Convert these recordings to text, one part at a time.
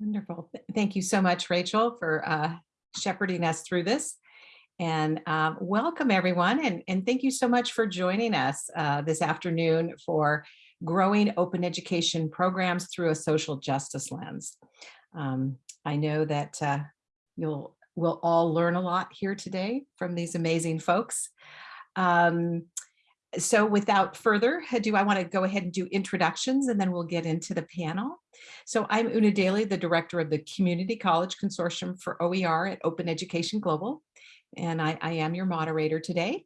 Wonderful. Thank you so much, Rachel, for uh, shepherding us through this. And um, welcome, everyone. And, and thank you so much for joining us uh, this afternoon for growing open education programs through a social justice lens. Um, I know that uh, you'll we'll all learn a lot here today from these amazing folks. Um, so without further ado, I want to go ahead and do introductions and then we'll get into the panel. So I'm Una Daly, the director of the Community College Consortium for OER at Open Education Global, and I, I am your moderator today.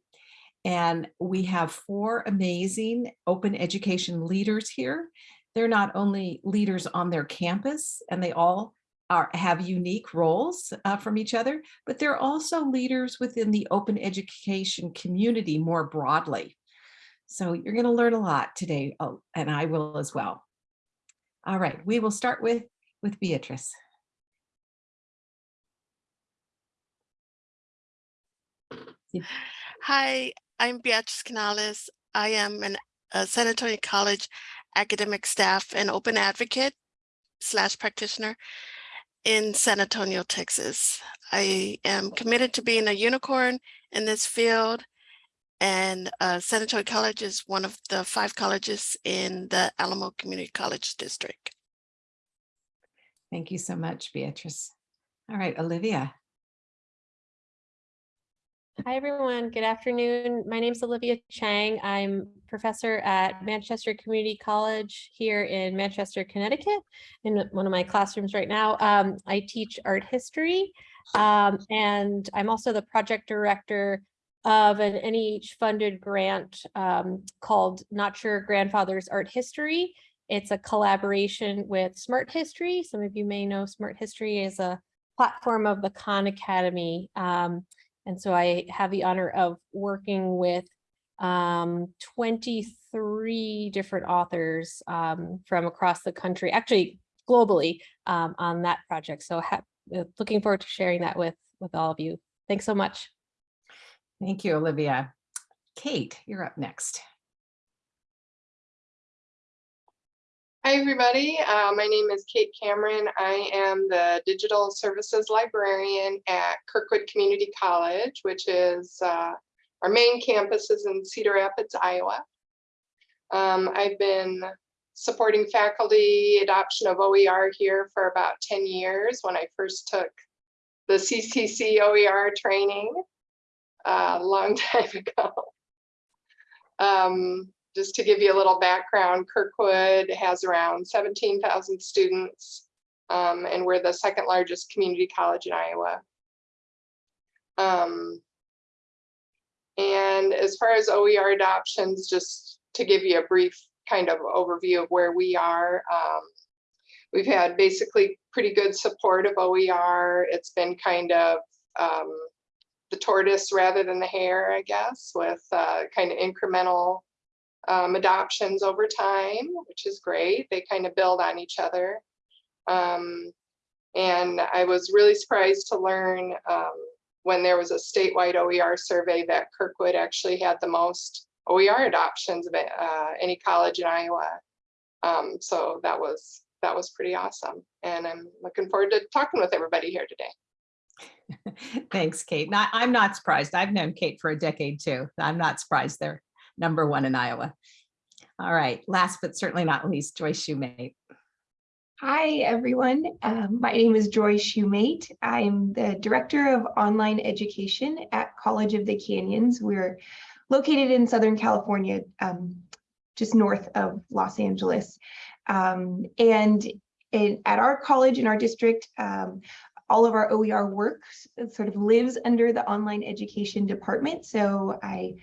And we have four amazing open education leaders here. They're not only leaders on their campus, and they all are, have unique roles uh, from each other, but they're also leaders within the open education community more broadly. So you're going to learn a lot today, oh, and I will as well. All right, we will start with, with Beatrice. Hi, I'm Beatrice Canales. I am an, a San Antonio College academic staff and open advocate slash practitioner in San Antonio, Texas. I am committed to being a unicorn in this field and uh, San Antonio College is one of the five colleges in the Alamo Community College District. Thank you so much, Beatrice. All right, Olivia. Hi, everyone. Good afternoon. My name is Olivia Chang. I'm professor at Manchester Community College here in Manchester, Connecticut, in one of my classrooms right now. Um, I teach art history, um, and I'm also the project director of an NEH funded grant um, called Not Your Grandfather's Art History. It's a collaboration with Smarthistory. Some of you may know Smarthistory is a platform of the Khan Academy. Um, and so I have the honor of working with um, 23 different authors um, from across the country, actually globally um, on that project. So looking forward to sharing that with, with all of you. Thanks so much. Thank you, Olivia. Kate, you're up next. Hi, everybody. Uh, my name is Kate Cameron. I am the Digital Services Librarian at Kirkwood Community College, which is uh, our main campus is in Cedar Rapids, Iowa. Um, I've been supporting faculty adoption of OER here for about 10 years when I first took the CCC OER training a long time ago. Um, just to give you a little background, Kirkwood has around 17,000 students, um, and we're the second largest community college in Iowa. Um, and as far as OER adoptions, just to give you a brief kind of overview of where we are, um, we've had basically pretty good support of OER. It's been kind of um, the tortoise rather than the hare, I guess, with uh, kind of incremental um, adoptions over time, which is great. They kind of build on each other. Um, and I was really surprised to learn um, when there was a statewide OER survey that Kirkwood actually had the most OER adoptions of uh, any college in Iowa. Um, so that was that was pretty awesome. And I'm looking forward to talking with everybody here today. Thanks, Kate. Not, I'm not surprised. I've known Kate for a decade too. I'm not surprised they're number one in Iowa. All right, last but certainly not least, Joy Shoemate. Hi, everyone. Um, my name is Joy Shoemate. I'm the Director of Online Education at College of the Canyons. We're located in Southern California, um, just north of Los Angeles. Um, and in, at our college in our district, um, all of our OER work sort of lives under the online education department. So I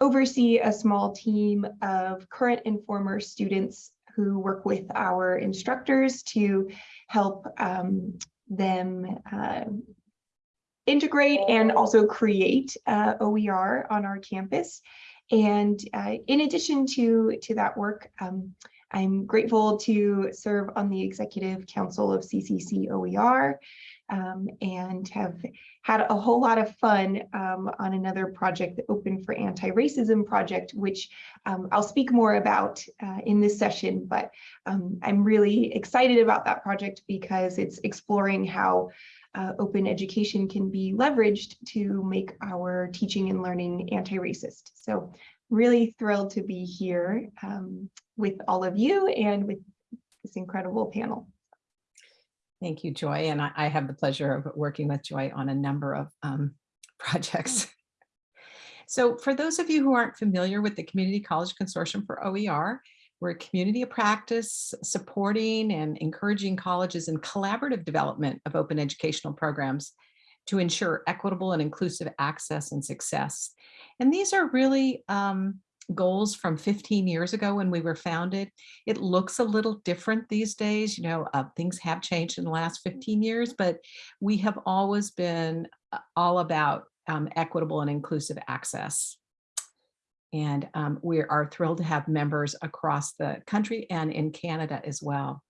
oversee a small team of current and former students who work with our instructors to help um, them uh, integrate and also create uh, OER on our campus. And uh, in addition to, to that work, um, I'm grateful to serve on the Executive Council of CCC OER um, and have had a whole lot of fun um, on another project, the Open for Anti-Racism project, which um, I'll speak more about uh, in this session, but um, I'm really excited about that project because it's exploring how uh, open education can be leveraged to make our teaching and learning anti-racist. So really thrilled to be here um, with all of you and with this incredible panel. Thank you, Joy. And I, I have the pleasure of working with Joy on a number of um, projects. So for those of you who aren't familiar with the Community College Consortium for OER, we're a community of practice supporting and encouraging colleges in collaborative development of open educational programs to ensure equitable and inclusive access and success. And these are really um, goals from 15 years ago when we were founded. It looks a little different these days. You know, uh, things have changed in the last 15 years, but we have always been uh, all about um, equitable and inclusive access. And um, we are thrilled to have members across the country and in Canada as well.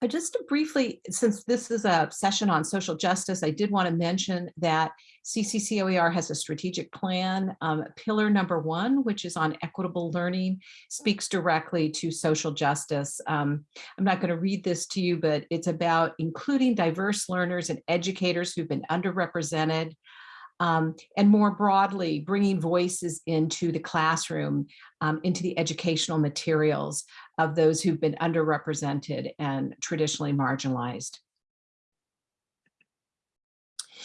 But just to briefly, since this is a session on social justice, I did want to mention that CCCOER has a strategic plan. Um, pillar number one, which is on equitable learning, speaks directly to social justice. Um, I'm not going to read this to you, but it's about including diverse learners and educators who've been underrepresented, um, and more broadly, bringing voices into the classroom, um, into the educational materials of those who've been underrepresented and traditionally marginalized.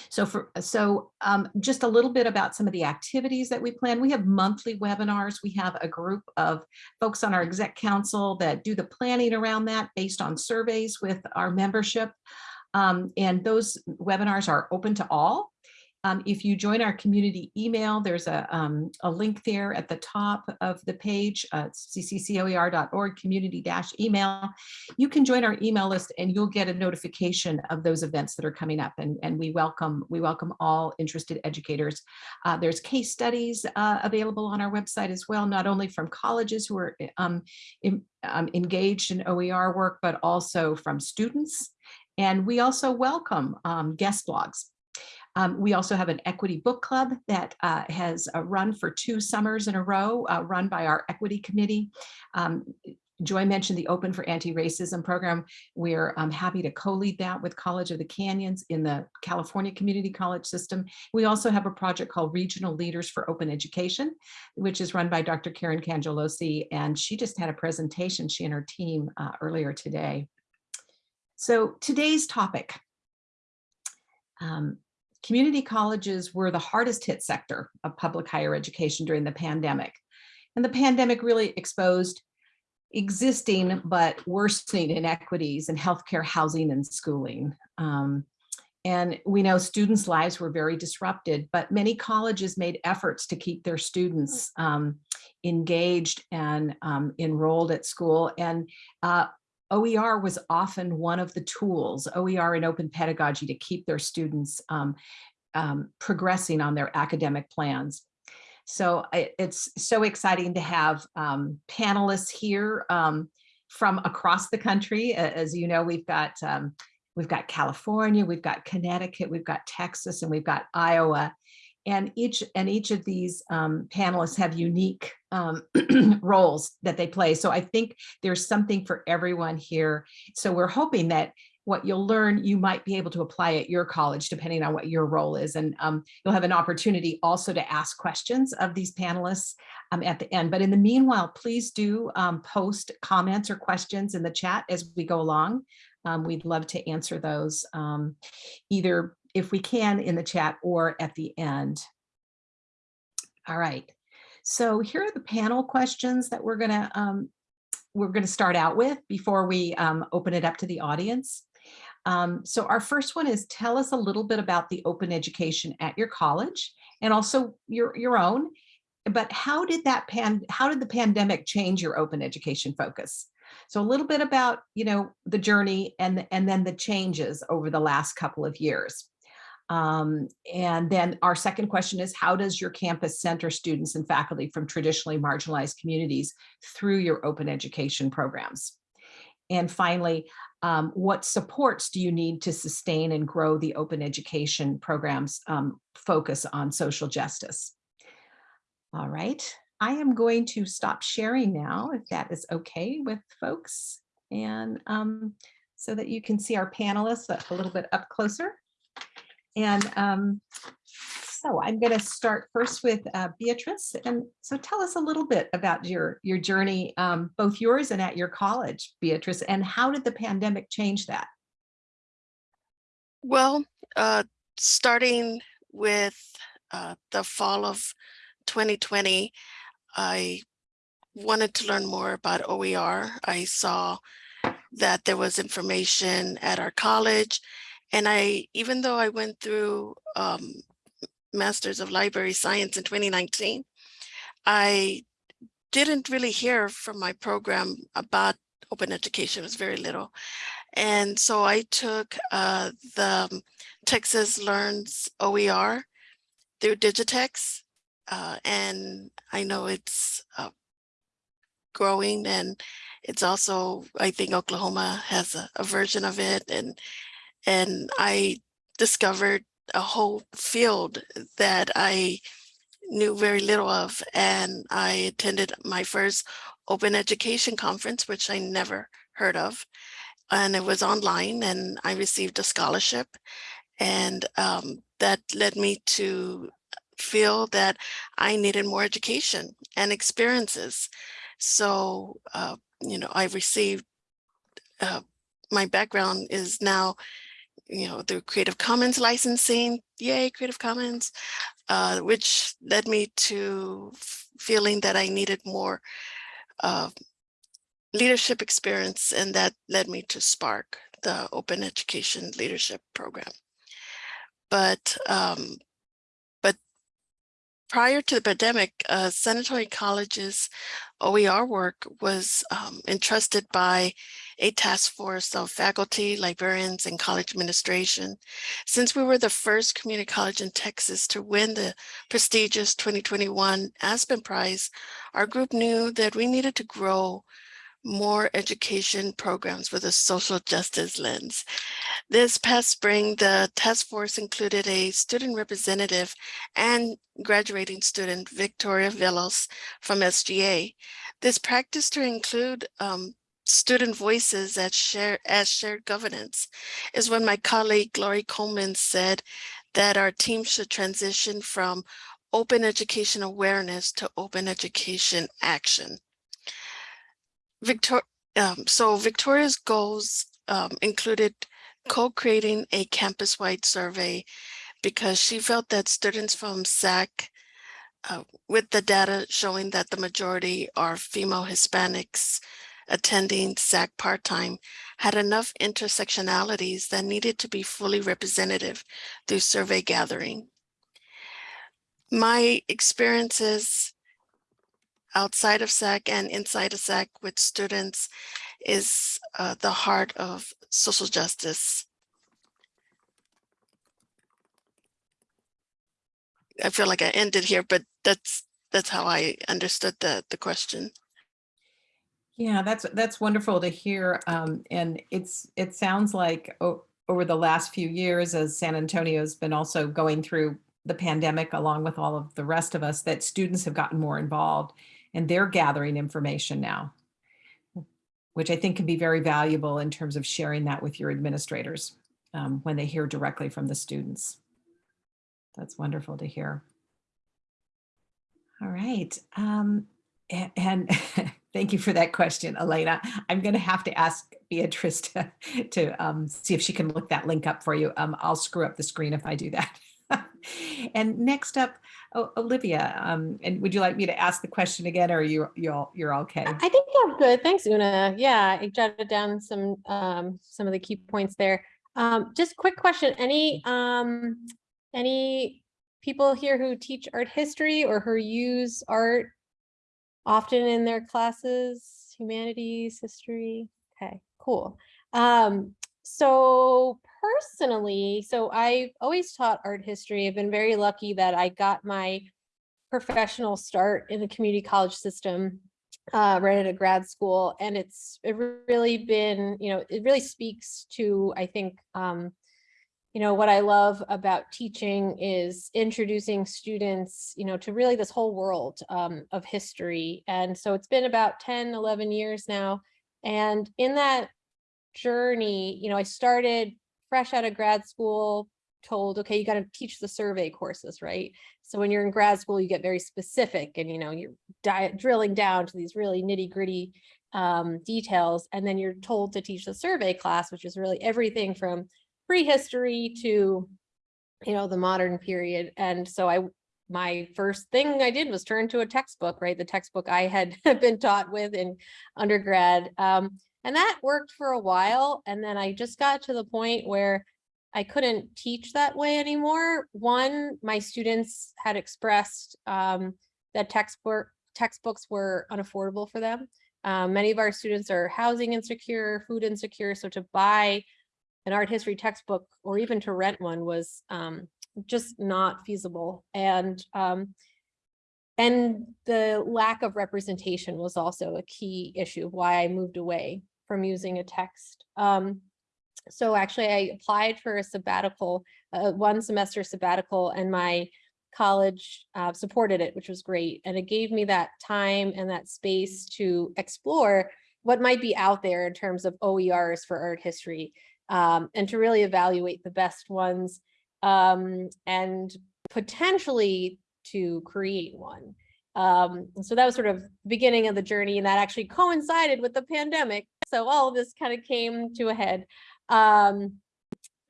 So for so um, just a little bit about some of the activities that we plan. We have monthly webinars. We have a group of folks on our exec council that do the planning around that based on surveys with our membership. Um, and those webinars are open to all. Um, if you join our community email, there's a, um, a link there at the top of the page, uh, cccoer.org community-email. You can join our email list and you'll get a notification of those events that are coming up. And, and we welcome we welcome all interested educators. Uh, there's case studies uh, available on our website as well, not only from colleges who are um, in, um, engaged in OER work, but also from students. And we also welcome um, guest blogs. Um, we also have an equity book club that uh, has uh, run for two summers in a row, uh, run by our equity committee. Um, Joy mentioned the Open for Anti-Racism program. We're um, happy to co-lead that with College of the Canyons in the California Community College system. We also have a project called Regional Leaders for Open Education, which is run by Dr. Karen Cangialosi, and she just had a presentation, she and her team, uh, earlier today. So today's topic, um, community colleges were the hardest hit sector of public higher education during the pandemic. And the pandemic really exposed existing but worsening inequities in healthcare, housing, and schooling. Um, and we know students' lives were very disrupted, but many colleges made efforts to keep their students um, engaged and um, enrolled at school. And uh, OER was often one of the tools, OER and open pedagogy to keep their students um, um, progressing on their academic plans. So it's so exciting to have um, panelists here um, from across the country. As you know, we've got um, we've got California, we've got Connecticut, we've got Texas, and we've got Iowa and each and each of these um, panelists have unique um, roles that they play. So I think there's something for everyone here. So we're hoping that what you'll learn, you might be able to apply at your college, depending on what your role is. And um, you'll have an opportunity also to ask questions of these panelists um, at the end. But in the meanwhile, please do um, post comments or questions in the chat as we go along. Um, we'd love to answer those um, either if we can in the chat or at the end. All right, so here are the panel questions that we're gonna um, we're gonna start out with before we um, open it up to the audience. Um, so our first one is tell us a little bit about the open education at your college and also your, your own, but how did that pan, how did the pandemic change your open education focus? So a little bit about, you know, the journey and, and then the changes over the last couple of years. Um, and then our second question is, how does your campus center students and faculty from traditionally marginalized communities through your open education programs? And finally, um, what supports do you need to sustain and grow the open education programs um, focus on social justice? All right, I am going to stop sharing now, if that is okay with folks. And um, so that you can see our panelists a little bit up closer. And um, so I'm going to start first with uh, Beatrice. And so tell us a little bit about your, your journey, um, both yours and at your college, Beatrice, and how did the pandemic change that? Well, uh, starting with uh, the fall of 2020, I wanted to learn more about OER. I saw that there was information at our college. And I, even though I went through um, Masters of Library Science in 2019, I didn't really hear from my program about open education, it was very little. And so I took uh, the Texas Learns OER through DigiTex. Uh, and I know it's uh, growing and it's also, I think Oklahoma has a, a version of it. And, and I discovered a whole field that I knew very little of. And I attended my first open education conference, which I never heard of. And it was online and I received a scholarship. And um, that led me to feel that I needed more education and experiences. So, uh, you know, I received, uh, my background is now, you know, the Creative Commons licensing, yay, Creative Commons, uh, which led me to feeling that I needed more uh, leadership experience and that led me to SPARC, the Open Education Leadership Program. But um, prior to the pandemic, uh, San Antonio College's OER work was um, entrusted by a task force of faculty, librarians, and college administration. Since we were the first community college in Texas to win the prestigious 2021 Aspen Prize, our group knew that we needed to grow more education programs with a social justice lens. This past spring, the task force included a student representative and graduating student, Victoria Velos from SGA. This practice to include um, student voices as, share, as shared governance is when my colleague Glory Coleman said that our team should transition from open education awareness to open education action. Victor um, so Victoria's goals um, included co-creating a campus-wide survey because she felt that students from SAC, uh, with the data showing that the majority are female Hispanics attending SAC part-time, had enough intersectionalities that needed to be fully representative through survey gathering. My experiences outside of SAC and inside of SAC with students is uh, the heart of social justice. I feel like I ended here, but that's that's how I understood the, the question. Yeah, that's that's wonderful to hear. Um, and it's it sounds like over the last few years, as San Antonio's been also going through the pandemic, along with all of the rest of us, that students have gotten more involved and they're gathering information now, which I think can be very valuable in terms of sharing that with your administrators um, when they hear directly from the students. That's wonderful to hear. All right. Um, and, and thank you for that question, Elena. I'm going to have to ask Beatrice to, to um, see if she can look that link up for you. Um, I'll screw up the screen if I do that. and next up, Olivia, um, and would you like me to ask the question again, or you you're you're okay? I think I'm good. Thanks, Una. Yeah, I jotted down some um, some of the key points there. Um, just quick question: any um, any people here who teach art history or who use art often in their classes, humanities, history? Okay, cool. Um, so personally, so I've always taught art history. I've been very lucky that I got my professional start in the community college system uh, right at a grad school. And it's it really been, you know, it really speaks to, I think, um, you know, what I love about teaching is introducing students, you know, to really this whole world um, of history. And so it's been about 10, 11 years now. And in that journey, you know, I started fresh out of grad school, told, okay, you got to teach the survey courses, right? So when you're in grad school, you get very specific and, you know, you're di- drilling down to these really nitty gritty um, details. And then you're told to teach the survey class, which is really everything from prehistory to, you know, the modern period. And so I, my first thing I did was turn to a textbook, right? The textbook I had been taught with in undergrad. Um, and that worked for a while. And then I just got to the point where I couldn't teach that way anymore. One, my students had expressed um, that textbook textbooks were unaffordable for them. Um, many of our students are housing insecure, food insecure, so to buy an art history textbook or even to rent one was um, just not feasible. And um, and the lack of representation was also a key issue of why I moved away from using a text. Um, so actually I applied for a sabbatical, uh, one semester sabbatical and my college uh, supported it, which was great. And it gave me that time and that space to explore what might be out there in terms of OERs for art history um, and to really evaluate the best ones um, and potentially to create one. Um, so that was sort of beginning of the journey and that actually coincided with the pandemic. So all of this kind of came to a head. Um,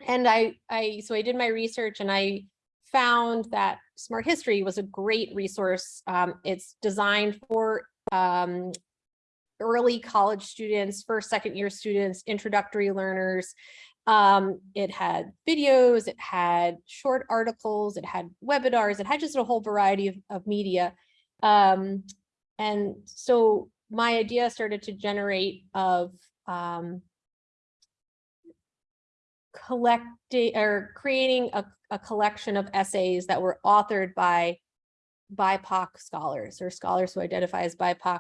and I, I, so I did my research and I found that Smarthistory was a great resource. Um, it's designed for um, early college students, first, second year students, introductory learners. Um, it had videos, it had short articles, it had webinars, it had just a whole variety of, of media. Um, and so my idea started to generate of um, collecting or creating a, a collection of essays that were authored by BIPOC scholars or scholars who identify as BIPOC.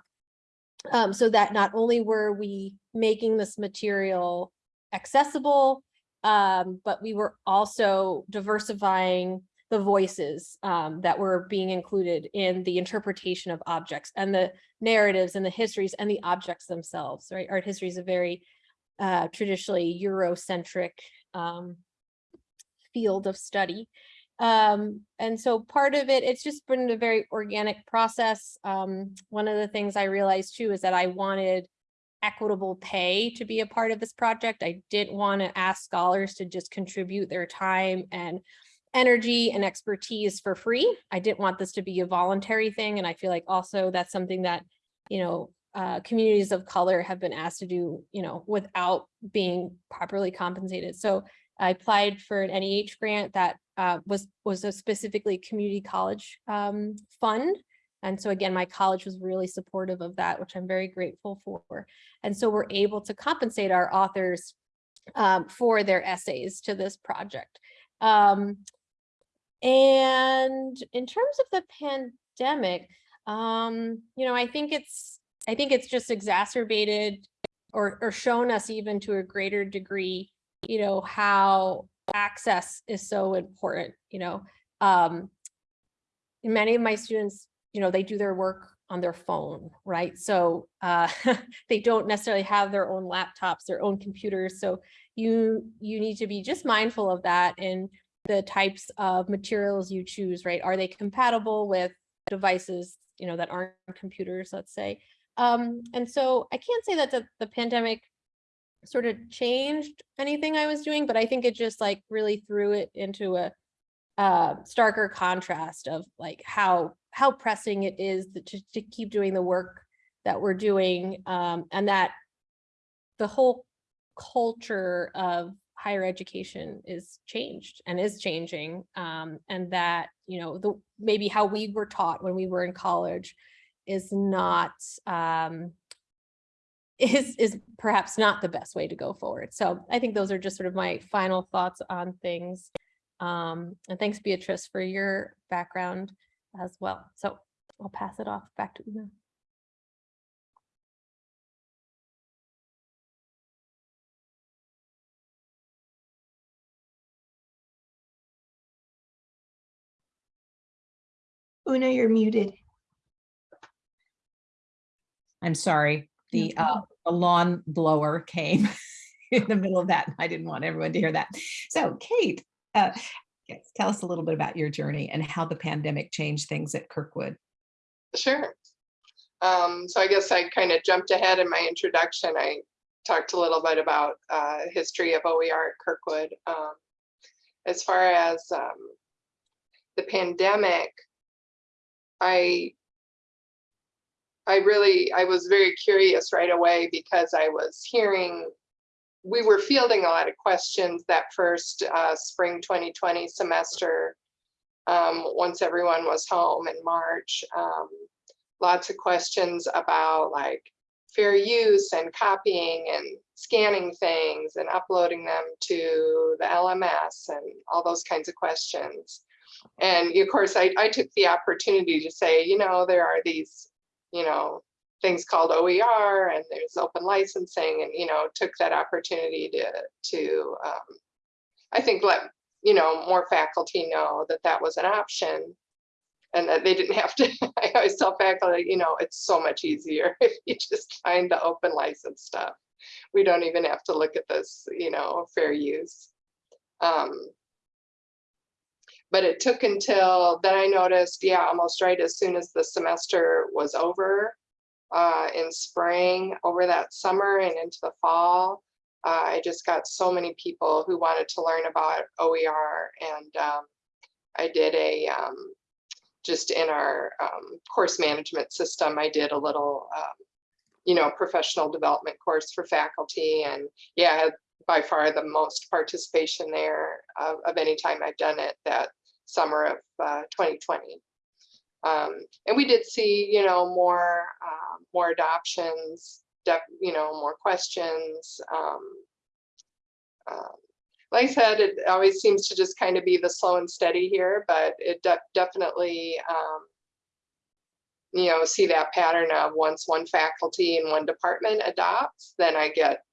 Um, so that not only were we making this material accessible, um, but we were also diversifying the voices um, that were being included in the interpretation of objects and the narratives and the histories and the objects themselves, right? Art history is a very uh, traditionally Eurocentric um, field of study. Um, and so part of it, it's just been a very organic process. Um, one of the things I realized too is that I wanted equitable pay to be a part of this project. I didn't want to ask scholars to just contribute their time and energy and expertise for free. I didn't want this to be a voluntary thing. And I feel like also that's something that, you know, uh, communities of color have been asked to do, you know, without being properly compensated. So I applied for an NEH grant that uh, was was a specifically community college um, fund. And so again, my college was really supportive of that, which I'm very grateful for. And so we're able to compensate our authors um, for their essays to this project. Um, and in terms of the pandemic, um, you know, I think it's I think it's just exacerbated or, or shown us even to a greater degree, you know, how access is so important, you know. Um, many of my students, you know, they do their work on their phone, right? So uh, they don't necessarily have their own laptops, their own computers. So you you need to be just mindful of that and the types of materials you choose, right? Are they compatible with devices, you know, that aren't computers, let's say? Um, and so I can't say that the, the pandemic sort of changed anything I was doing, but I think it just like really threw it into a uh, starker contrast of like how how pressing it is to, to keep doing the work that we're doing um, and that the whole culture of higher education is changed and is changing um, and that you know the maybe how we were taught when we were in college is not um, is is perhaps not the best way to go forward. So I think those are just sort of my final thoughts on things. Um, and thanks, Beatrice, for your background as well. So I'll pass it off back to Una. Una, you're muted. I'm sorry, the uh, the lawn blower came in the middle of that. and I didn't want everyone to hear that. So Kate, uh, yes, tell us a little bit about your journey and how the pandemic changed things at Kirkwood. Sure. Um, so I guess I kind of jumped ahead in my introduction. I talked a little bit about uh, history of OER at Kirkwood. Um, as far as um, the pandemic, I I really I was very curious right away because I was hearing we were fielding a lot of questions that first uh, spring 2020 semester um, once everyone was home in March. Um, lots of questions about like fair use and copying and scanning things and uploading them to the LMS and all those kinds of questions. And of course, I, I took the opportunity to say, you know, there are these, you know, things called OER and there's open licensing and, you know, took that opportunity to, to um, I think let, you know, more faculty know that that was an option and that they didn't have to, I always tell faculty, you know, it's so much easier if you just find the open license stuff. We don't even have to look at this, you know, fair use. Um, but it took until then I noticed, yeah, almost right as soon as the semester was over uh, in spring, over that summer and into the fall, uh, I just got so many people who wanted to learn about OER and um, I did a, um, just in our um, course management system, I did a little, um, you know, professional development course for faculty and yeah, I had by far the most participation there of, of any time I've done it that summer of uh, 2020. Um, and we did see, you know, more, uh, more adoptions, you know, more questions. Um, um, like I said, it always seems to just kind of be the slow and steady here, but it de definitely, um, you know, see that pattern of once one faculty in one department adopts, then I get,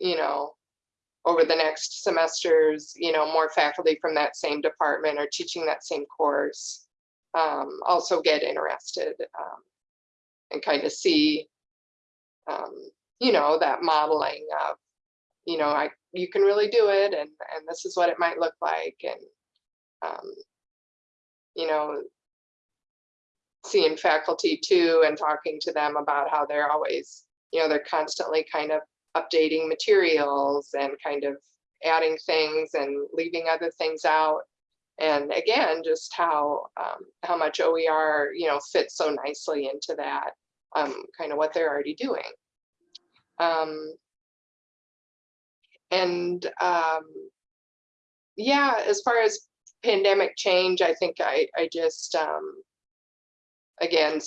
you know, over the next semesters, you know, more faculty from that same department are teaching that same course um, also get interested um, and kind of see, um, you know, that modeling of, you know, I you can really do it and and this is what it might look like and um, you know seeing faculty too and talking to them about how they're always you know they're constantly kind of updating materials and kind of adding things and leaving other things out. And again just how um, how much OER you know fits so nicely into that um, kind of what they're already doing. Um, and um, yeah, as far as pandemic change, I think I, I just, um, again,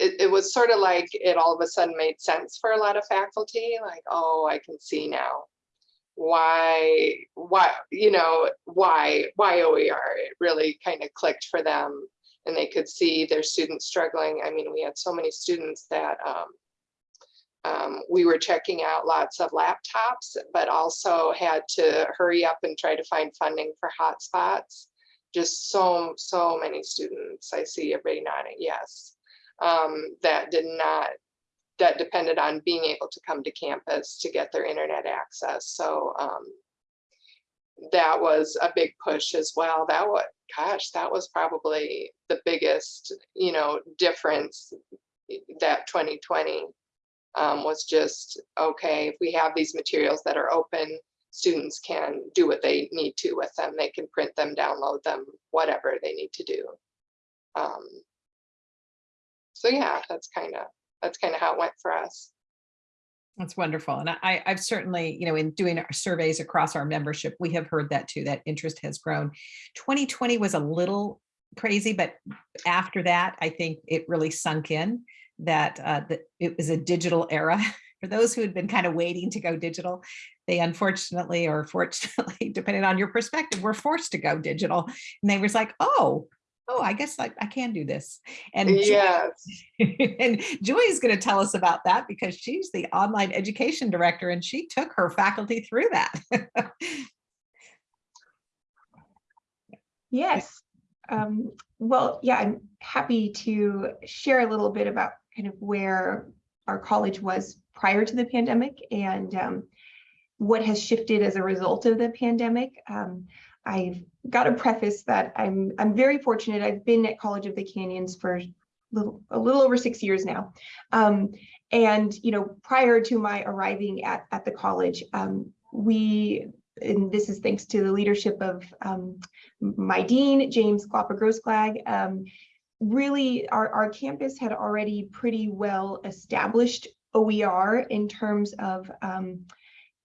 it, it was sort of like it all of a sudden made sense for a lot of faculty, like, oh, I can see now why, why, you know, why, why OER, it really kind of clicked for them and they could see their students struggling. I mean, we had so many students that um, um, we were checking out lots of laptops, but also had to hurry up and try to find funding for hotspots. Just so, so many students, I see everybody nodding yes, um, that did not, that depended on being able to come to campus to get their internet access. So um, that was a big push as well. That was, gosh, that was probably the biggest, you know, difference that 2020 um, was just, okay, if we have these materials that are open, students can do what they need to with them. They can print them, download them, whatever they need to do. Um, so yeah, that's kind of that's kind of how it went for us. That's wonderful. And I, I've certainly, you know, in doing our surveys across our membership, we have heard that too, that interest has grown. 2020 was a little crazy, but after that, I think it really sunk in that, uh, that it was a digital era for those who had been kind of waiting to go digital, they unfortunately or fortunately, depending on your perspective, were forced to go digital. And they was like, oh, oh, I guess I, I can do this. And Joy- Yes. and Joy is going to tell us about that because she's the online education director and she took her faculty through that. Yes. Um, well, yeah, I'm happy to share a little bit about kind of where our college was prior to the pandemic and um, what has shifted as a result of the pandemic. Um, I've got to preface that I'm I'm very fortunate. I've been at College of the Canyons for little, a little over six years now. Um, and, you know, prior to my arriving at, at the college, um, we, and this is thanks to the leadership of um, my dean, James Glapa-Grossklag, um, really our, our campus had already pretty well established OER in terms of um,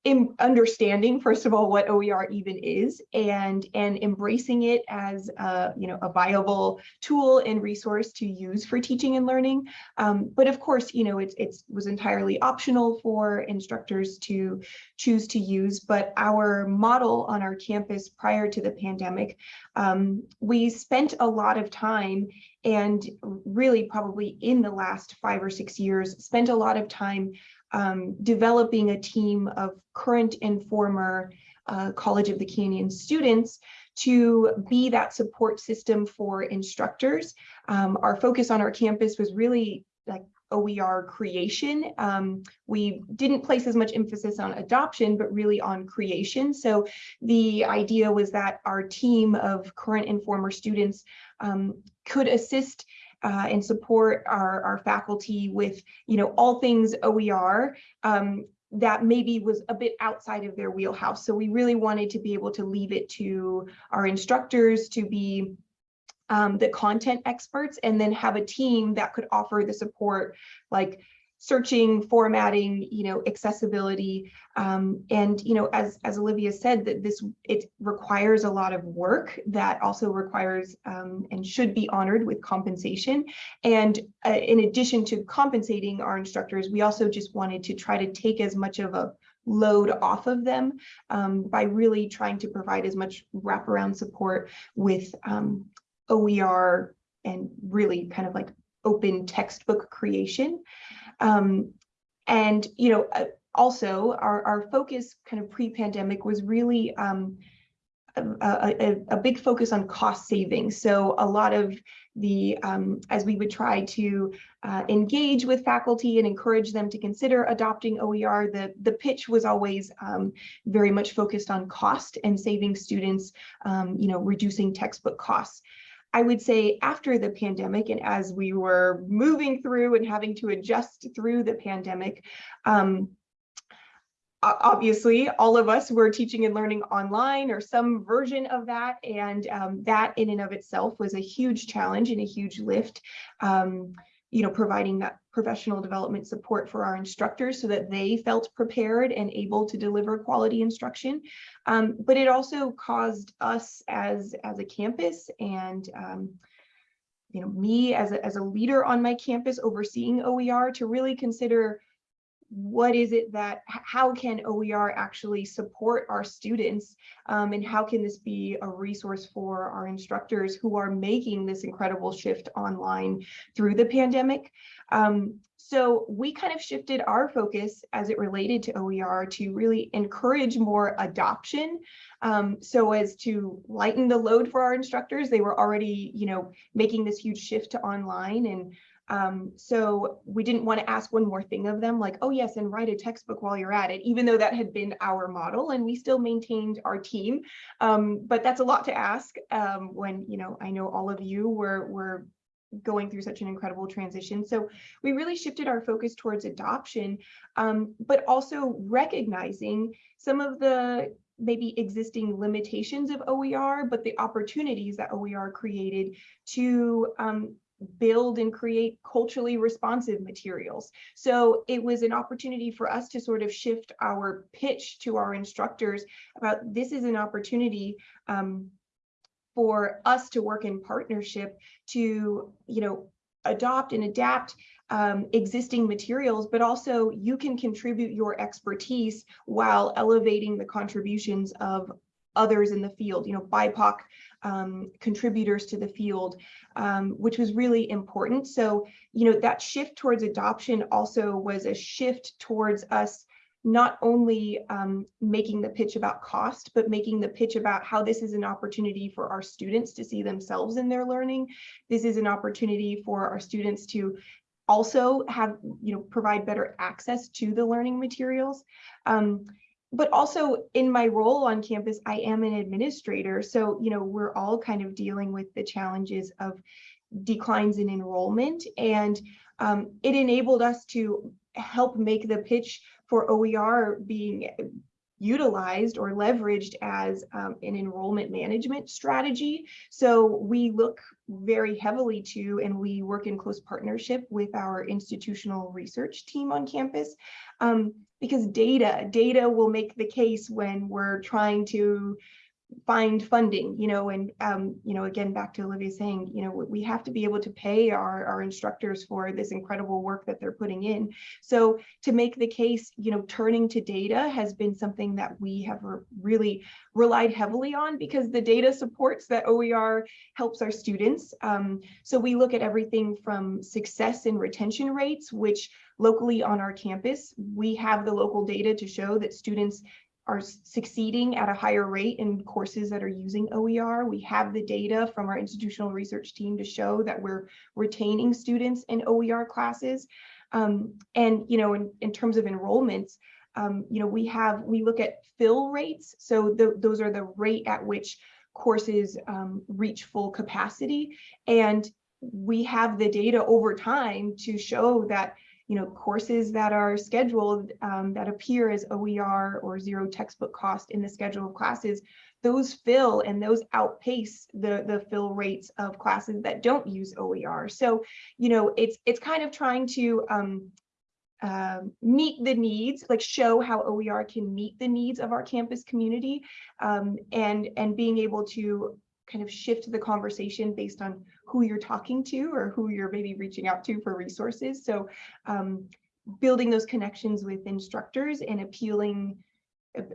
in understanding, first of all, what OER even is and, and embracing it as a, you know, a viable tool and resource to use for teaching and learning. Um, but of course, you know, it's, it's was entirely optional for instructors to choose to use. But our model on our campus prior to the pandemic, um, we spent a lot of time and really probably in the last five or six years, spent a lot of time um, developing a team of current and former uh, College of the Canyon students to be that support system for instructors. Um, our focus on our campus was really like OER creation. Um, we didn't place as much emphasis on adoption, but really on creation. So the idea was that our team of current and former students um, could assist uh, and support our, our faculty with, you know, all things OER um, that maybe was a bit outside of their wheelhouse. So we really wanted to be able to leave it to our instructors to be um, the content experts and then have a team that could offer the support like searching, formatting, you know, accessibility. Um, and, you know, as, as Olivia said, that this, it requires a lot of work that also requires um, and should be honored with compensation. And uh, in addition to compensating our instructors, we also just wanted to try to take as much of a load off of them um, by really trying to provide as much wraparound support with um, OER and really kind of like open textbook creation. Um, and, you know, uh, also our, our focus kind of pre-pandemic was really um, a, a, a, big focus on cost savings. So a lot of the, um, as we would try to uh, engage with faculty and encourage them to consider adopting OER, the, the pitch was always um, very much focused on cost and saving students, um, you know, reducing textbook costs. I would say after the pandemic and as we were moving through and having to adjust through the pandemic, um, obviously all of us were teaching and learning online or some version of that. And um, that in and of itself was a huge challenge and a huge lift um, you know providing that professional development support for our instructors so that they felt prepared and able to deliver quality instruction. Um, but it also caused us as as a campus and um, you know me as a, as a leader on my campus overseeing OER to really consider what is it that how can OER actually support our students um, and how can this be a resource for our instructors who are making this incredible shift online through the pandemic. Um, so we kind of shifted our focus as it related to OER to really encourage more adoption um, so as to lighten the load for our instructors. They were already, you know, making this huge shift to online and um, so we didn't want to ask one more thing of them like, oh yes, and write a textbook while you're at it, even though that had been our model and we still maintained our team. Um, but that's a lot to ask um, when, you know, I know all of you were, were going through such an incredible transition. So we really shifted our focus towards adoption, um, but also recognizing some of the maybe existing limitations of OER, but the opportunities that OER created to um, build and create culturally responsive materials. So it was an opportunity for us to sort of shift our pitch to our instructors about this is an opportunity um, for us to work in partnership to, you know, adopt and adapt um, existing materials, but also you can contribute your expertise while elevating the contributions of others in the field, you know, BIPOC um, contributors to the field, um, which was really important. So, you know, that shift towards adoption also was a shift towards us not only um, making the pitch about cost, but making the pitch about how this is an opportunity for our students to see themselves in their learning. This is an opportunity for our students to also have, you know, provide better access to the learning materials. Um, but also in my role on campus, I am an administrator. So, you know, we're all kind of dealing with the challenges of declines in enrollment. And um, it enabled us to help make the pitch for OER being utilized or leveraged as um, an enrollment management strategy. So we look very heavily to and we work in close partnership with our institutional research team on campus um, because data, data will make the case when we're trying to find funding, you know, and, um, you know, again, back to Olivia saying, you know, we have to be able to pay our, our instructors for this incredible work that they're putting in. So to make the case, you know, turning to data has been something that we have really relied heavily on because the data supports that OER helps our students. Um, so we look at everything from success and retention rates, which locally on our campus, we have the local data to show that students are succeeding at a higher rate in courses that are using OER. We have the data from our institutional research team to show that we're retaining students in OER classes. Um, and, you know, in, in terms of enrollments, um, you know, we have, we look at fill rates. So the, those are the rate at which courses um, reach full capacity. And we have the data over time to show that you know, courses that are scheduled um, that appear as OER or zero textbook cost in the schedule of classes, those fill and those outpace the, the fill rates of classes that don't use OER. So, you know, it's it's kind of trying to um, uh, meet the needs, like show how OER can meet the needs of our campus community um, and, and being able to kind of shift the conversation based on who you're talking to or who you're maybe reaching out to for resources. So um, building those connections with instructors and appealing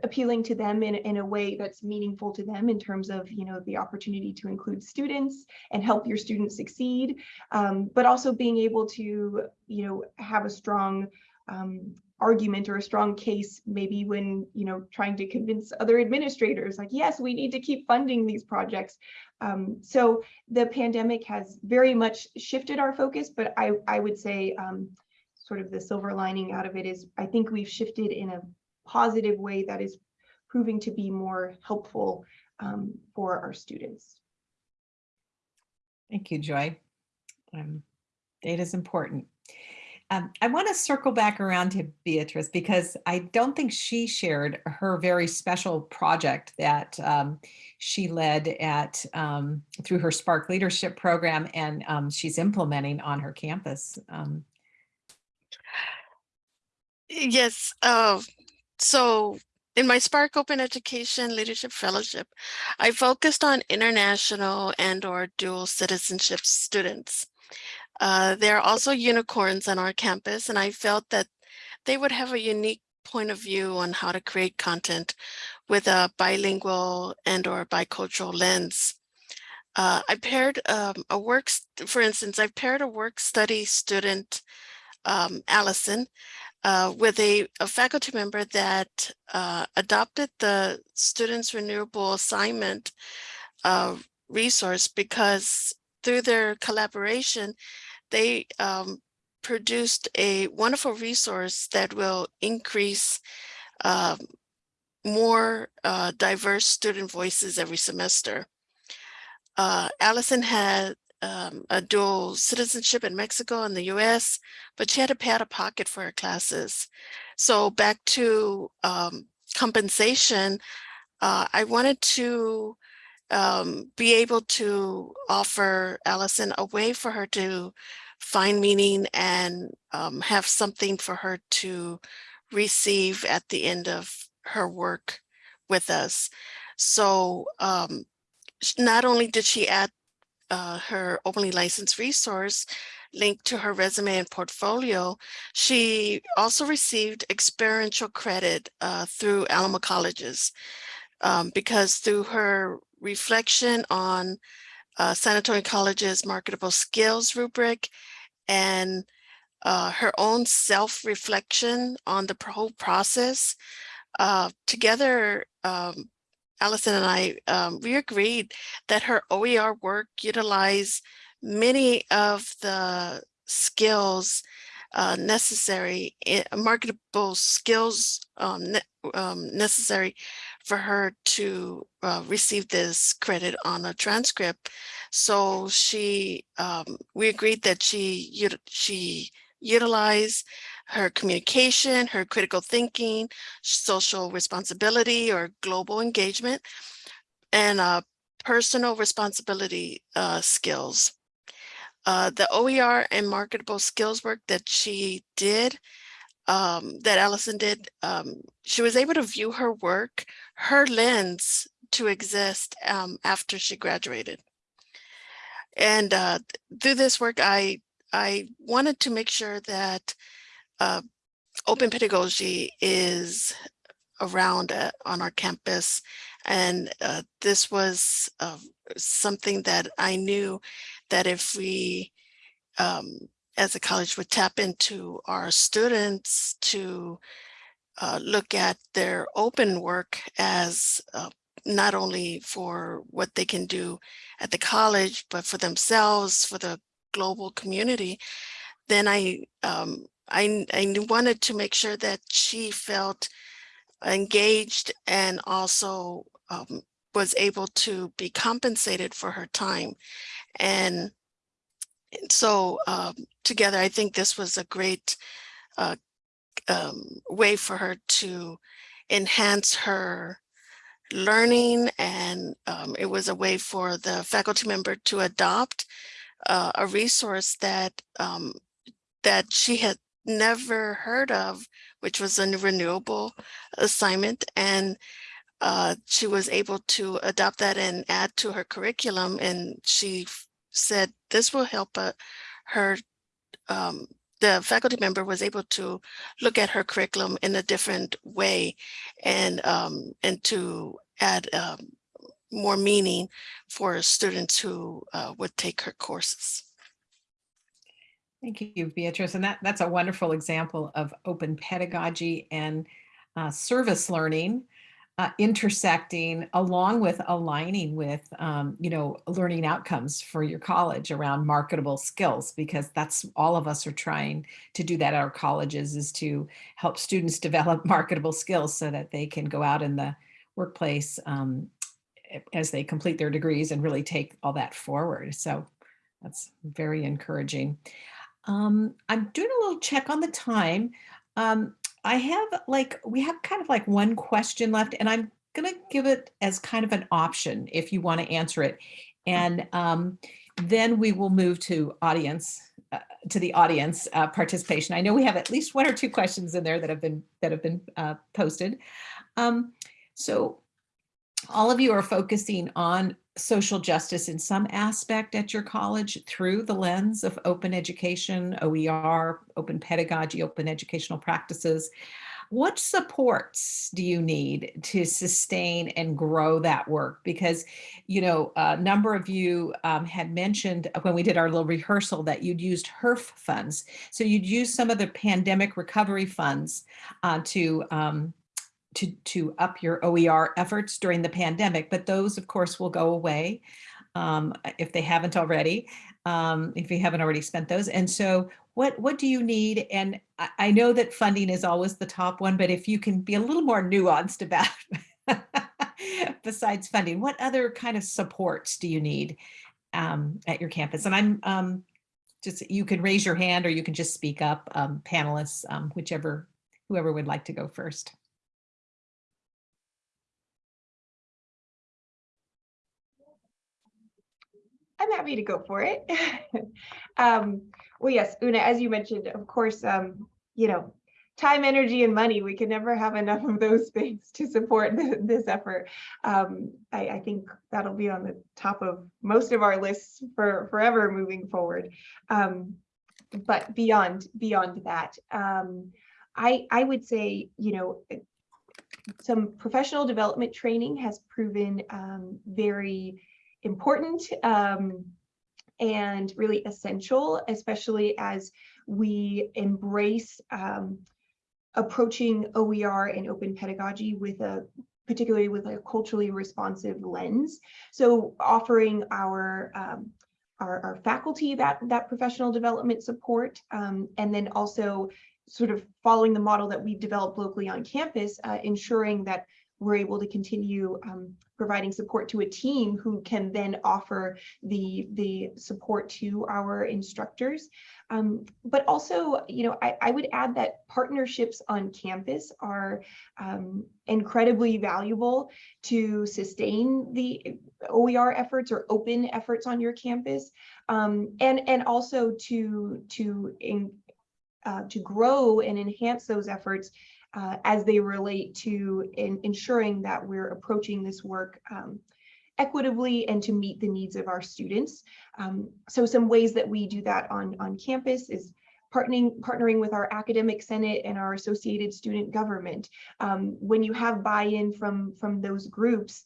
appealing to them in, in a way that's meaningful to them in terms of you know the opportunity to include students and help your students succeed um, but also being able to you know have a strong um, argument or a strong case maybe when you know trying to convince other administrators like yes we need to keep funding these projects. Um, so the pandemic has very much shifted our focus but i i would say um, sort of the silver lining out of it is i think we've shifted in a positive way that is proving to be more helpful um, for our students. Thank you joy. Um, data is important um, I want to circle back around to Beatrice because I don't think she shared her very special project that um, she led at um, through her SPARC Leadership Program and um, she's implementing on her campus. Um. Yes. Uh, so in my SPARC Open Education Leadership Fellowship, I focused on international and or dual citizenship students. Uh, there are also unicorns on our campus, and I felt that they would have a unique point of view on how to create content with a bilingual and or bicultural lens. Uh, I paired um, a work, for instance, I paired a work study student, um, Allison, uh, with a, a, faculty member that uh, adopted the Students Renewable Assignment uh, resource because through their collaboration, they um, produced a wonderful resource that will increase uh, more uh, diverse student voices every semester. Uh, Allison had um, a dual citizenship in Mexico and the US, but she had to pay out of pocket for her classes. So back to um, compensation, uh, I wanted to um, be able to offer Allison a way for her to find meaning and um, have something for her to receive at the end of her work with us. So um, not only did she add uh, her openly licensed resource, linked to her resume and portfolio, she also received experiential credit uh, through Alamo Colleges um, because through her reflection on uh, San Antonio College's marketable skills rubric and uh, her own self-reflection on the whole process, uh, together, um, Allison and I, um, we agreed that her OER work utilized many of the skills uh, necessary, marketable skills um, ne- um, necessary for her to uh, receive this credit on a transcript. So she, um, we agreed that she, she utilize her communication, her critical thinking, social responsibility or global engagement, and uh, personal responsibility uh, skills. Uh, the OER and marketable skills work that she did, um, that Allison did, um, she was able to view her work, her lens to exist um, after she graduated. And uh, through this work, I I wanted to make sure that uh, open pedagogy is around uh, on our campus. And uh, this was uh, something that I knew that if we, um, as a college, would tap into our students to uh, look at their open work as uh, not only for what they can do at the college, but for themselves, for the global community, then I um, I I wanted to make sure that she felt engaged and also um, was able to be compensated for her time, and, so um, together I think this was a great uh, um, way for her to enhance her learning and um, it was a way for the faculty member to adopt uh, a resource that um, that she had never heard of, which was a renewable assignment. And uh, she was able to adopt that and add to her curriculum. And she said this will help uh, her. Um, the faculty member was able to look at her curriculum in a different way and um, and to add um, more meaning for students who uh, would take her courses. Thank you, Beatrice. And that, that's a wonderful example of open pedagogy and uh, service learning uh, intersecting along with aligning with, um, you know, learning outcomes for your college around marketable skills, because that's all of us are trying to do that at our colleges is to help students develop marketable skills so that they can go out in the workplace um, as they complete their degrees and really take all that forward. So that's very encouraging. Um, I'm doing a little check on the time. Um, I have like, we have kind of like one question left and I'm going to give it as kind of an option if you want to answer it. And um, then we will move to audience, uh, to the audience uh, participation. I know we have at least one or two questions in there that have been, that have been uh, posted. Um, so all of you are focusing on social justice in some aspect at your college through the lens of open education, OER, open pedagogy, open educational practices. What supports do you need to sustain and grow that work? Because, you know, a number of you um, had mentioned when we did our little rehearsal that you'd used HEERF funds. So you'd use some of the pandemic recovery funds uh, to um, to, to up your OER efforts during the pandemic, but those of course will go away um, if they haven't already, um, if you haven't already spent those. And so what, what do you need? And I, I know that funding is always the top one, but if you can be a little more nuanced about besides funding, what other kind of supports do you need um, at your campus? And I'm um, just, you can raise your hand or you can just speak up, um, panelists, um, whichever, whoever would like to go first. I'm happy to go for it. um, well, yes, Una, as you mentioned, of course, um, you know, time, energy, and money, we can never have enough of those things to support th this effort. Um, I, I, think that'll be on the top of most of our lists for forever moving forward. Um, but beyond beyond that, um, I I would say you know some professional development training has proven um, very important um, and really essential, especially as we embrace um, approaching OER and open pedagogy with a particularly with a culturally responsive lens. So offering our um, our, our faculty that that professional development support, um, and then also sort of following the model that we've developed locally on campus, uh, ensuring that we're able to continue um, providing support to a team who can then offer the, the support to our instructors. Um, but also, you know, I, I would add that partnerships on campus are um, incredibly valuable to sustain the OER efforts or open efforts on your campus, um, and, and also to, to, in, uh, to grow and enhance those efforts uh, as they relate to in, ensuring that we're approaching this work um, equitably and to meet the needs of our students. Um, so some ways that we do that on, on campus is partnering, partnering with our academic senate and our associated student government. Um, when you have buy-in from, from those groups,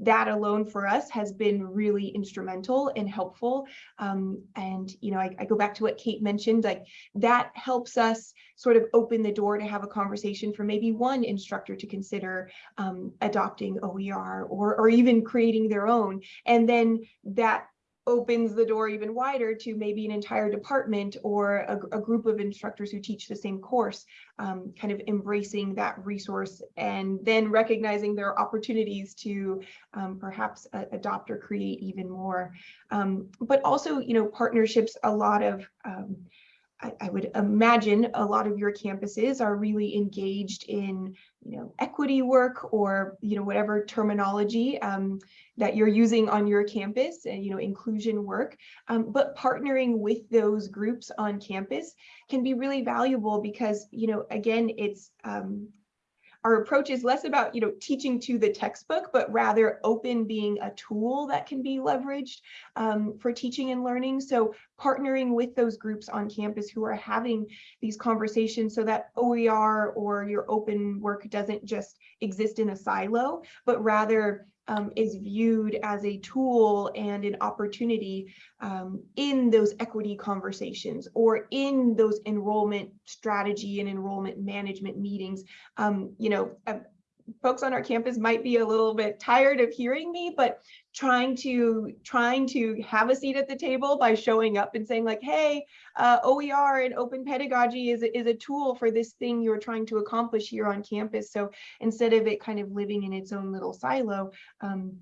that alone for us has been really instrumental and helpful. Um, and, you know, I, I go back to what Kate mentioned, like that helps us sort of open the door to have a conversation for maybe one instructor to consider um, adopting OER or, or even creating their own. And then that opens the door even wider to maybe an entire department or a, a group of instructors who teach the same course, um, kind of embracing that resource and then recognizing there are opportunities to um, perhaps uh, adopt or create even more. Um, but also, you know, partnerships, a lot of um, I, would imagine a lot of your campuses are really engaged in, you know, equity work or, you know, whatever terminology um, that you're using on your campus, and, you know, inclusion work. Um, but partnering with those groups on campus can be really valuable because, you know, again, it's um, our approach is less about you know teaching to the textbook but rather open being a tool that can be leveraged um, for teaching and learning. So partnering with those groups on campus who are having these conversations so that OER or your open work doesn't just exist in a silo but rather um, is viewed as a tool and an opportunity um, in those equity conversations or in those enrollment strategy and enrollment management meetings. Um, you know, uh, folks on our campus might be a little bit tired of hearing me, but trying to trying to have a seat at the table by showing up and saying like, hey, uh, OER and open pedagogy is, is a tool for this thing you're trying to accomplish here on campus. So instead of it kind of living in its own little silo, um,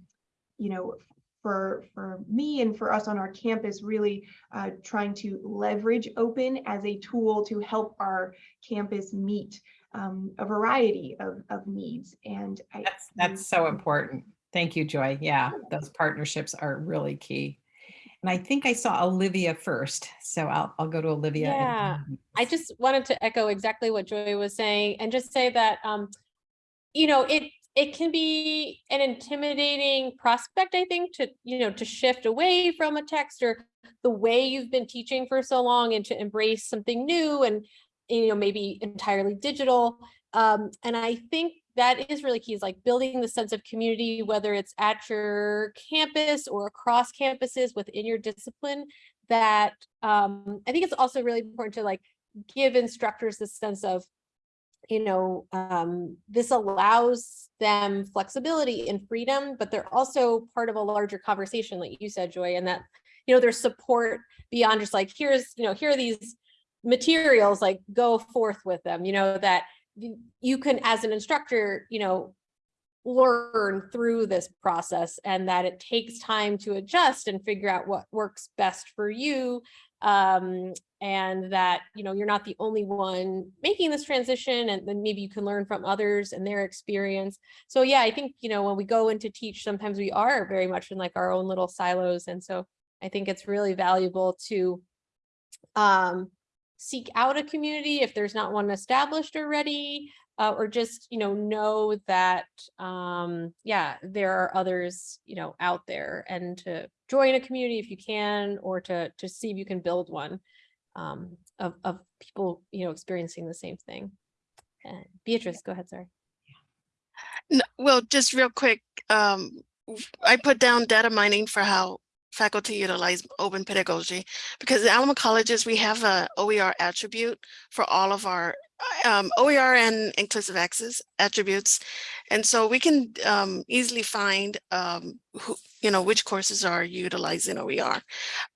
you know, for, for me and for us on our campus, really uh, trying to leverage open as a tool to help our campus meet um, a variety of, of needs. And I, That's, that's so important. Thank you, Joy. Yeah, those partnerships are really key. And I think I saw Olivia first, so I'll, I'll go to Olivia. and- Yeah, I just wanted to echo exactly what Joy was saying and just say that, um, you know, it, it can be an intimidating prospect, I think, to, you know, to shift away from a text or the way you've been teaching for so long and to embrace something new and, you know, maybe entirely digital. Um, and I think that is really key is like building the sense of community, whether it's at your campus or across campuses within your discipline that um, I think it's also really important to like give instructors the sense of, you know, um, this allows them flexibility and freedom, but they're also part of a larger conversation, like you said, Joy, and that, you know, there's support beyond just like, here's, you know, here are these materials, like go forth with them, you know, that you can, as an instructor, you know, learn through this process and that it takes time to adjust and figure out what works best for you um, and that you know you're not the only one making this transition and then maybe you can learn from others and their experience. So yeah i think you know when we go into teach sometimes we are very much in like our own little silos and so i think it's really valuable to um, seek out a community if there's not one established already uh, or just you know know that um yeah there are others you know out there and to join a community if you can or to to see if you can build one um, of, of people, you know, experiencing the same thing. And Beatrice, go ahead, sorry. N- Well, just real quick, um, I put down data mining for how faculty utilize open pedagogy because at Alamo colleges, we have a OER attribute for all of our um, OER and inclusive access attributes. And so we can um, easily find, um, who, you know, which courses are utilizing OER.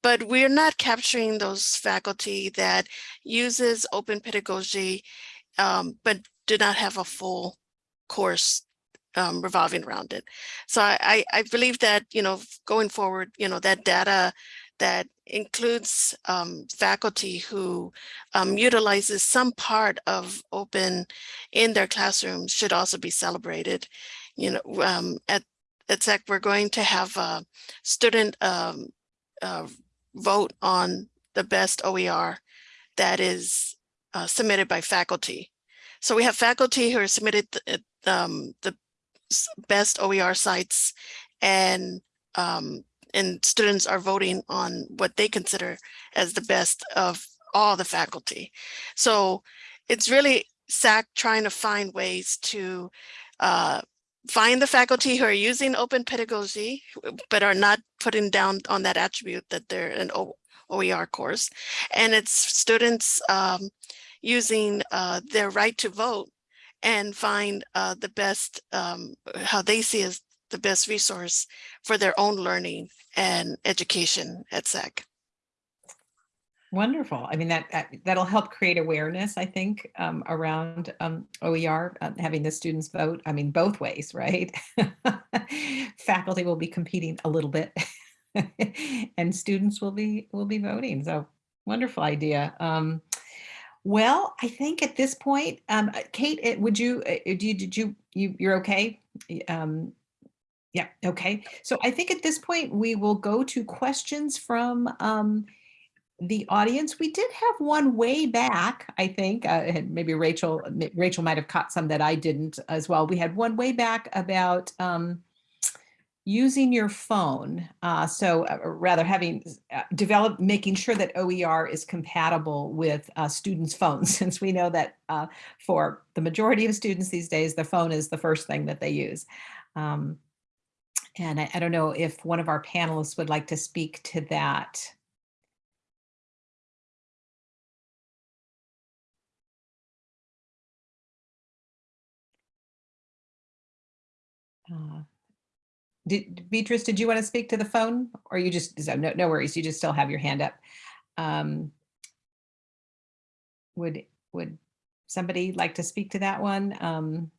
But we're not capturing those faculty that uses open pedagogy, um, but do not have a full course um, revolving around it. So I, I, believe that, you know, going forward, you know, that data that includes um, faculty who um, utilizes some part of open in their classrooms should also be celebrated. You know, um, at, at SAC, we're going to have a student um, uh, vote on the best OER that is uh, submitted by faculty. So we have faculty who are submitted th- um, the best OER sites and um, and students are voting on what they consider as the best of all the faculty. So it's really SAC trying to find ways to uh, find the faculty who are using open pedagogy, but are not putting down on that attribute that they're an OER course. And it's students um, using uh, their right to vote and find uh, the best, um, how they see as the best resource for their own learning and education at SAC. Wonderful. I mean, that, that- that'll help create awareness, I think, um, around um, OER, uh, having the students vote. I mean, both ways, right? Faculty will be competing a little bit and students will be, will be voting. So wonderful idea. Well, I think at this point, um, uh, Kate, would you, uh, uh, do you, did you, you, you're okay? Um, yeah, okay. So I think at this point, we will go to questions from um, the audience. We did have one way back, I think, uh, and maybe Rachel, Rachel might have caught some that I didn't as well. We had one way back about um, using your phone. Uh, so uh, rather having uh, developed, making sure that OER is compatible with uh, students' phones, since we know that uh, for the majority of students these days, the phone is the first thing that they use. Um, and I, I don't know if one of our panelists would like to speak to that. Uh, Did, Beatrice, did you want to speak to the phone or you just, no, no worries, you just still have your hand up. Um, Would, would somebody like to speak to that one? Um,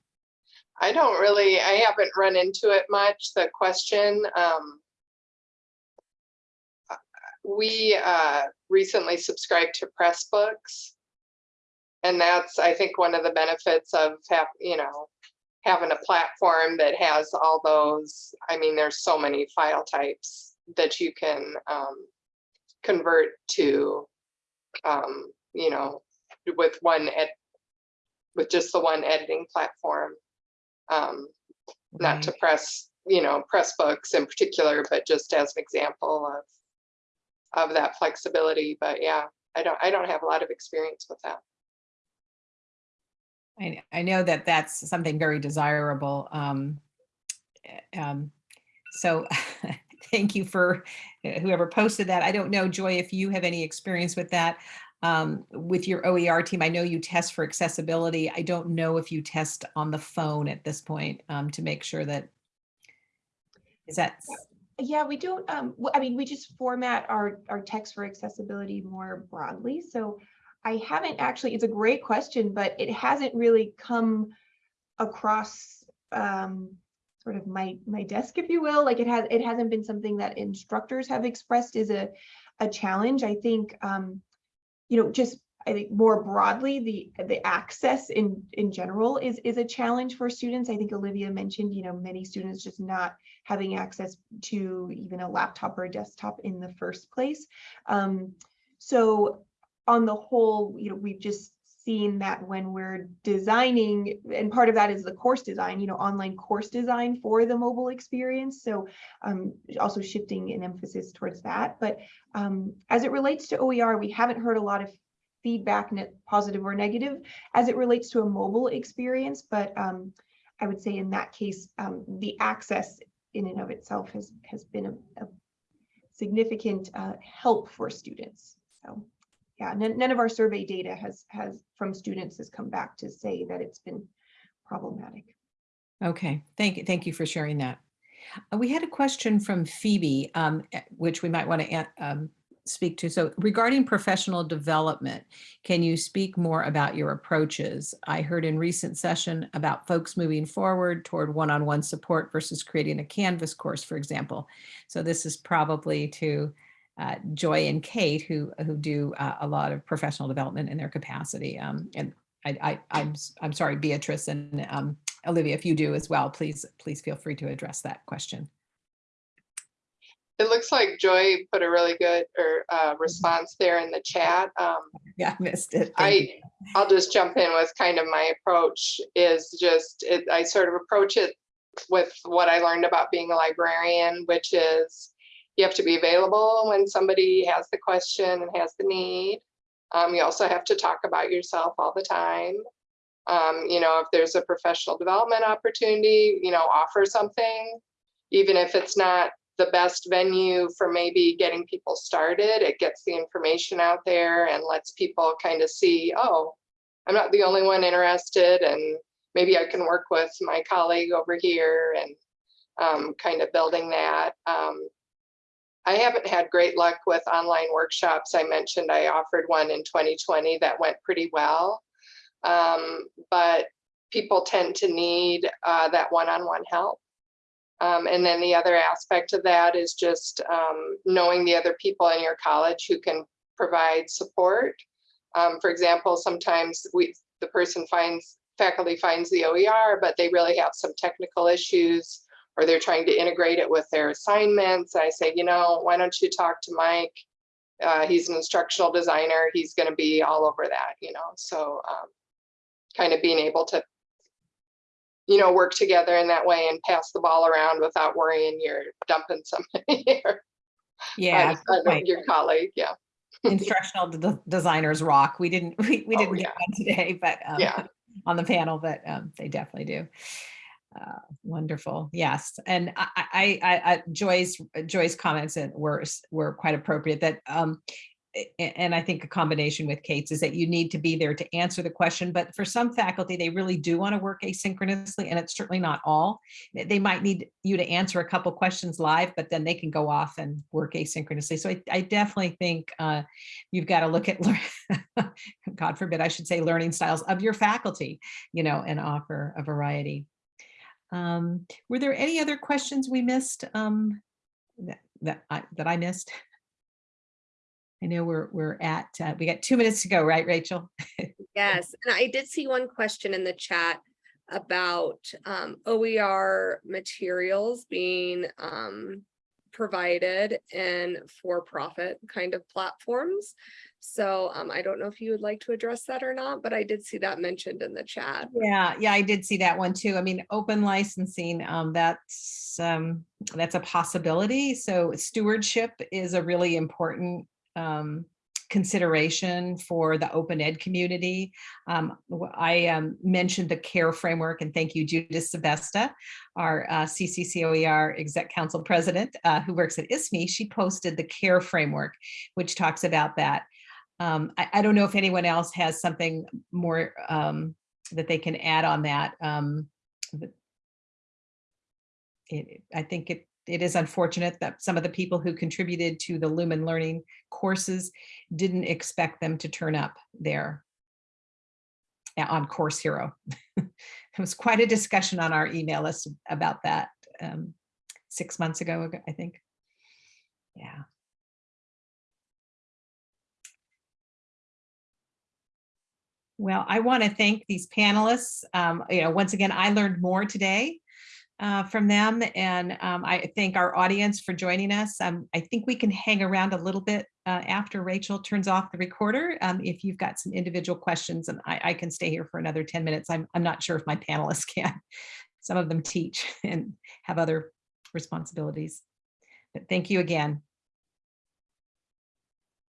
I don't really, I haven't run into it much, the question. um, We uh, recently subscribed to Pressbooks. And that's, I think, one of the benefits of have, you know, having a platform that has all those, I mean, there's so many file types that you can um, convert to, um, you know, with one ed, with just the one editing platform. Um, not to press, you know, Pressbooks in particular, but just as an example of of that flexibility. But yeah, I don't, I don't have a lot of experience with that. I, I know that that's something very desirable. Um, eh, um, so thank you for eh, whoever posted that. I don't know, Joy, if you have any experience with that. Um, with your OER team, I know you test for accessibility. I don't know if you test on the phone at this point um, to make sure that, is that, Yeah, we don't, um, I mean, we just format our, our text for accessibility more broadly. So I haven't actually, it's a great question, but it hasn't really come across um, sort of my, my desk, if you will. Like it has, it hasn't been something that instructors have expressed as a, a challenge. I think, um, you know, just I think more broadly, the the access in in general is is a challenge for students. I think Olivia mentioned, you know, many students just not having access to even a laptop or a desktop in the first place. Um, so on the whole, you know, we've just seen that when we're designing, and part of that is the course design, you know, online course design for the mobile experience. So um, also shifting an emphasis towards that. But um, as it relates to OER, we haven't heard a lot of feedback, positive or negative, as it relates to a mobile experience. But um, I would say in that case, um, the access in and of itself has has been a, a significant uh, help for students. So yeah, none, none of our survey data has has from students has come back to say that it's been problematic. Okay, thank you. Thank you for sharing that. Uh, We had a question from Phoebe, um, eh, which we might want to um, speak to. So regarding professional development, can you speak more about your approaches? I heard in recent session about folks moving forward toward one-on-one support versus creating a Canvas course, for example. So this is probably to uh, Joy and Kate, who who do uh, a lot of professional development in their capacity. Um, and I, I, I'm s- I'm sorry, Beatrice and um, Olivia, if you do as well, please please feel free to address that question. It looks like Joy put a really good or uh, response there in the chat. Um, Yeah, I missed it. Thank you. I, I'll just jump in with kind of my approach is just, it, I sort of approach it with what I learned about being a librarian, which is you have to be available when somebody has the question and has the need. Um, you also have to talk about yourself all the time. Um, you know, if there's a professional development opportunity, you know, offer something, even if it's not the best venue for maybe getting people started. It gets the information out there and lets people kind of see, oh, I'm not the only one interested and maybe I can work with my colleague over here and um, kind of building that. Um, I haven't had great luck with online workshops. I mentioned I offered one in 2020 that went pretty well. Um, but people tend to need uh, that one-on-one help. Um, and then the other aspect of that is just um, knowing the other people in your college who can provide support. Um, for example, sometimes we the person finds faculty finds the OER, but they really have some technical issues or they're trying to integrate it with their assignments. I say, you know, why don't you talk to Mike? Uh, he's an instructional designer. He's going to be all over that, you know. So um, kind of being able to you know, work together in that way and pass the ball around without worrying you're dumping somebody here. Yeah. Your colleague, yeah. instructional de- designers rock. We didn't we, we Oh, didn't yeah. get one today, but um, Yeah. on the panel, but um, they definitely do. Uh, wonderful, yes, and I, I, I, Joy's Joy's comments were were quite appropriate. That um, and I think a combination with Kate's is that you need to be there to answer the question. But for some faculty, they really do want to work asynchronously, and it's certainly not all. They- might need you to answer a couple questions live, but then they can go off and work asynchronously. So I, I definitely think uh, you've got to look at, God forbid, I should say, learning styles of your faculty, you know, and offer a variety. Um, were there any other questions we missed um, that that I, that I missed? I know we're we're at uh, we got two minutes to go, right, Rachel? Yes, and I did see one question in the chat about um, OER materials being um, provided in for-profit kind of platforms. So um, I don't know if you would like to address that or not, but I did see that mentioned in the chat. Yeah, yeah, I did see that one too. I mean, open licensing, um, that's um, that's a possibility. So stewardship is a really important um, consideration for the open ed community. Um, I um, mentioned the CARE framework and thank you Judith Sebesta, our uh, CCCOER Exec Council President uh, who works at ISME. She posted the CARE framework, which talks about that. Um, I, I don't know if anyone else has something more um, that they can add on that. Um, it, I think it, it is unfortunate that some of the people who contributed to the Lumen Learning courses didn't expect them to turn up there on Course Hero. It was quite a discussion on our email list about that um, six months ago, ago, I think. Yeah. Well, I want to thank these panelists. Um, you know, once again, I learned more today uh, from them. And um, I thank our audience for joining us. Um, I think we can hang around a little bit uh, after Rachel turns off the recorder. um, If you've got some individual questions and I, I can stay here for another 10 minutes. I'm, I'm not sure if my panelists can. Some of them teach and have other responsibilities. But thank you again.